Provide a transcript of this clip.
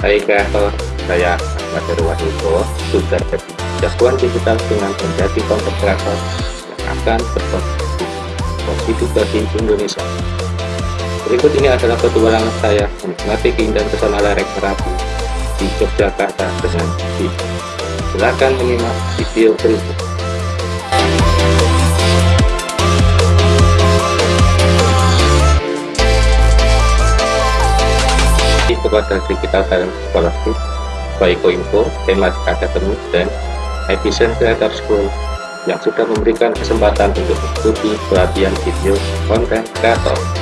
Kreator, saya Ahmad Herwanito, sudah jagoan digital dengan menjadi konten kreator yang akan berkontribusi positif bagi Indonesia. Berikut ini adalah petualangan saya menikmati keindahan pesona lereng Merapi di Yogyakarta dengan video. Silakan menyimak video berikut. Kepada Digital Talent Scholarship, Baiko Info, Tematik Academy, dan Epicent Creator School yang sudah memberikan kesempatan untuk mengikuti pelatihan video konten kreator.